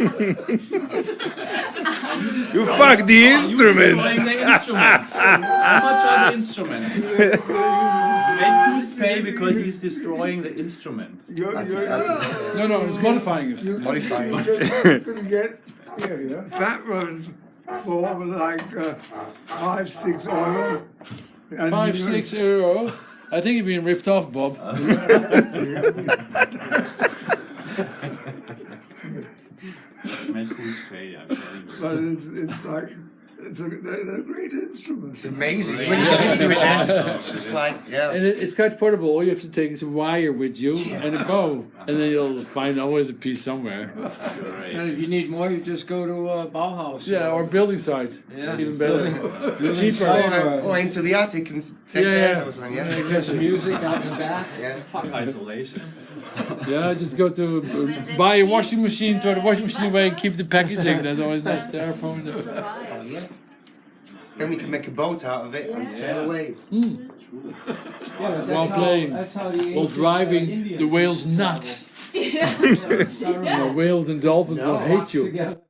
You fuck the instrument. Destroying the instrument. How much are the instruments? Make who's pay because he's destroying the instrument. You're, you're, No, no, it's modifying it. you're, Modifying. you're gonna that runs for like uh, five, six euro. And Five, six euro. I think you're been ripped off, Bob. who's I'm telling you. But it's, it's like, it's a, they're, they're great instruments. It's amazing. When you get into it, then it's just like yeah. And it, it's quite portable. All you have to take is a wire with you and a bow, and then you'll find always a piece somewhere. Great. And if you need more, you just go to uh, Bauhaus. Yeah, or building site. Yeah. Even better. Cheaper. Or, or into the attic and take Yeah, yeah. or something. Yeah. There's some music out the back. Yeah. Isolation. Yeah, just go to uh, buy a washing machine, throw the washing machine away, and keep the packaging. There's always nice styrofoam. Then we can make a boat out of it and sail away. While playing, while driving the whales nuts. The whales and dolphins will hate you. Together.